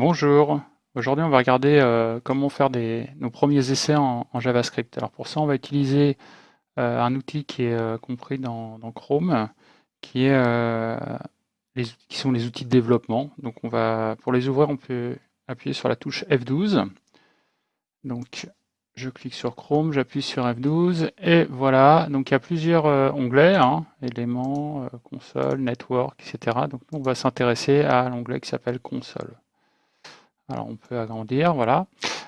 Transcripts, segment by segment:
Bonjour, aujourd'hui on va regarder euh, comment faire nos premiers essais en, JavaScript. Alors pour ça on va utiliser euh, un outil qui est euh, compris dans, Chrome, qui, sont les outils de développement. Donc pour les ouvrir on peut appuyer sur la touche F12. Donc je clique sur Chrome, j'appuie sur F12 et voilà, donc il y a plusieurs onglets, hein, éléments, console, network, etc. Donc on va s'intéresser à l'onglet qui s'appelle console. Alors on peut agrandir, voilà.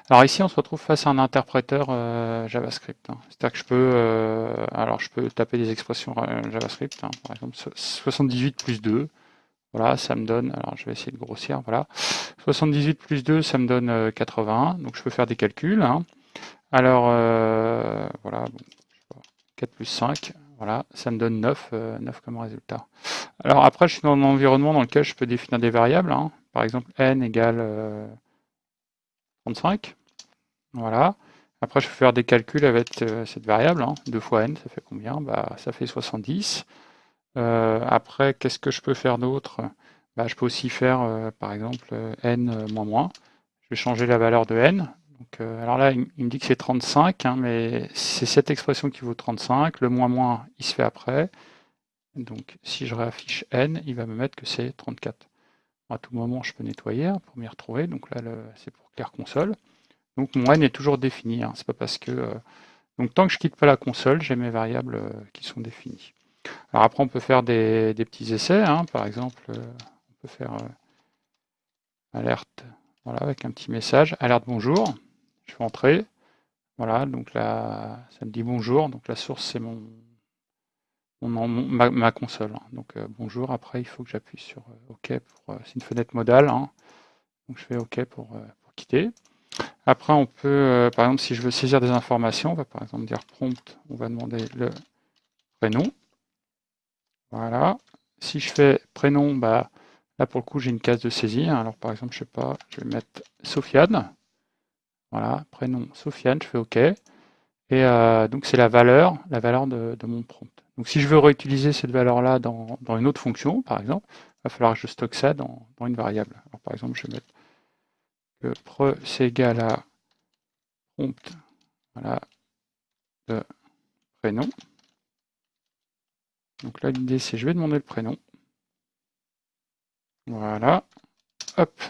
Alors ici on se retrouve face à un interpréteur euh, JavaScript. Hein. C'est-à-dire que je peux, euh, alors je peux taper des expressions euh, JavaScript, hein. par exemple 78 plus 2, voilà, ça me donne, alors je vais essayer de grossir, voilà. 78 plus 2, ça me donne 81, donc je peux faire des calculs. Hein. Alors, voilà, 4 plus 5, voilà, ça me donne 9, 9 comme résultat. Alors après, je suis dans un environnement dans lequel je peux définir des variables. Par exemple, n égale 35. Euh, voilà. Après, je peux faire des calculs avec euh, cette variable. 2 hein. fois n, ça fait combien? Bah, Ça fait 70. Euh, après, qu'est-ce que je peux faire d'autre? Bah, Je peux aussi faire, par exemple, n moins moins. Je vais changer la valeur de n. Donc, alors là, il, me dit que c'est 35, hein, mais c'est cette expression qui vaut 35. Le moins moins, il se fait après. Donc, si je réaffiche n, il va me mettre que c'est 34 à tout moment, je peux nettoyer hein, pour m'y retrouver. Donc là, c'est pour clair console. Donc mon n est toujours défini. Hein. C'est pas parce que euh, donc tant que je quitte pas la console, j'ai mes variables euh, qui sont définies. Alors après, on peut faire des, petits essais. Hein. Par exemple, euh, on peut faire alerte, voilà, avec un petit message, alerte bonjour. Je vais entrer. Voilà, donc là, ça me dit bonjour. Donc la source, c'est mon, ma, console. Hein. Donc euh, bonjour, après il faut que j'appuie sur euh, OK pour. Euh, c'est une fenêtre modale. Hein. Donc je fais OK pour, quitter. Après on peut, par exemple si je veux saisir des informations, on va par exemple dire prompt, on va demander le prénom. Voilà. Si je fais prénom, bah là pour le coup j'ai une case de saisie. Hein. Alors par exemple, je sais pas, je vais mettre Sofiane. Voilà, prénom Sofiane, je fais OK. Et donc c'est la valeur, la valeur de mon prompt. Donc si je veux réutiliser cette valeur-là dans, une autre fonction, par exemple, il va falloir que je stocke ça dans, une variable. Alors, par exemple, je vais mettre que pre c'est égal à prompt voilà, de prénom. Donc là, l'idée, c'est je vais demander le prénom. Voilà. Hop.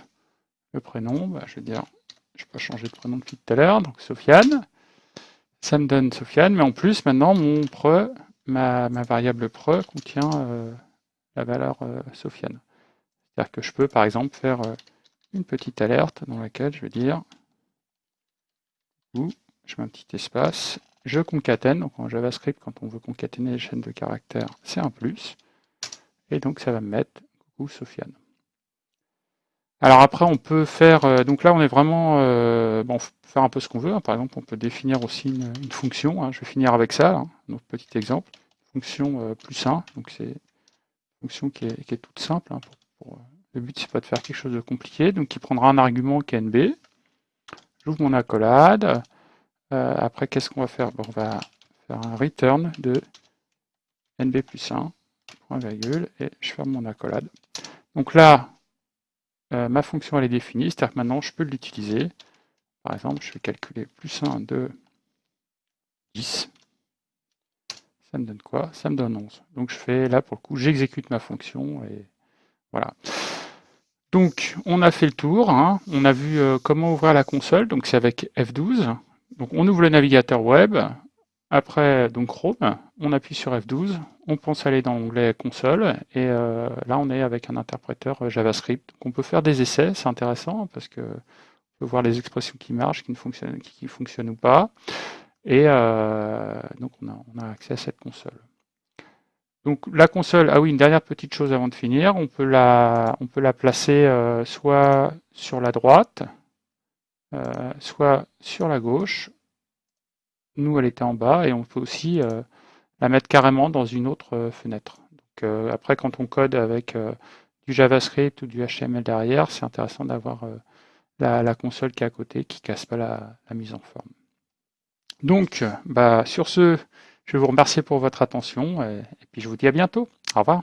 Le prénom, bah, je vais dire, je peux changer de prénom depuis tout à l'heure, donc Sofiane. Ça me donne Sofiane, mais en plus, maintenant, mon pre, ma, variable pre contient euh, la valeur euh, Sofiane. C'est-à-dire que je peux par exemple faire euh, une petite alerte dans laquelle je vais dire ou je mets un petit espace, je concatène, donc en JavaScript quand on veut concaténer les chaînes de caractères, c'est un plus, et donc ça va me mettre coucou Sofiane. Alors après, on peut faire, donc là on est vraiment, bon, faire un peu ce qu'on veut. Hein. Par exemple, on peut définir aussi une, fonction. Hein. Je vais finir avec ça, hein. notre petit exemple. Fonction euh, plus 1, donc c'est une fonction qui est, toute simple. Euh, le but, c'est pas de faire quelque chose de compliqué. Donc, il prendra un argument qui est nb. J'ouvre mon accolade. Euh, après, qu'est-ce qu'on va faire? On va faire un return de nb plus 1, point virgule, et je ferme mon accolade. Donc là, ma fonction elle est définie, c'est-à-dire que maintenant je peux l'utiliser. Par exemple, je vais calculer plus 1, 2, 10. Ça me donne quoi? Ça me donne 11. Donc je fais là, pour le coup, j'exécute ma fonction et voilà. Donc on a fait le tour, hein. on a vu euh, comment ouvrir la console, donc c'est avec F12. Donc on ouvre le navigateur web, après donc Chrome, on appuie sur F12, on pense aller dans l'onglet console, et euh, là on est avec un interpréteur euh, JavaScript. On peut faire des essais, c'est intéressant parce que voir les expressions qui marchent, qui ne fonctionnent, qui, fonctionnent ou pas. Et euh, donc on a, accès à cette console. Donc la console, ah oui, une dernière petite chose avant de finir, on peut la, on peut la placer soit sur la droite, soit sur la gauche. Nous, elle était en bas, et on peut aussi la mettre carrément dans une autre fenêtre. Donc, après, quand on code avec du JavaScript ou du HTML derrière, c'est intéressant d'avoir la, console qui est à côté, qui casse pas la, mise en forme. Donc, bah, sur ce, je vous remercier pour votre attention et puis je vous dis à bientôt. Au revoir.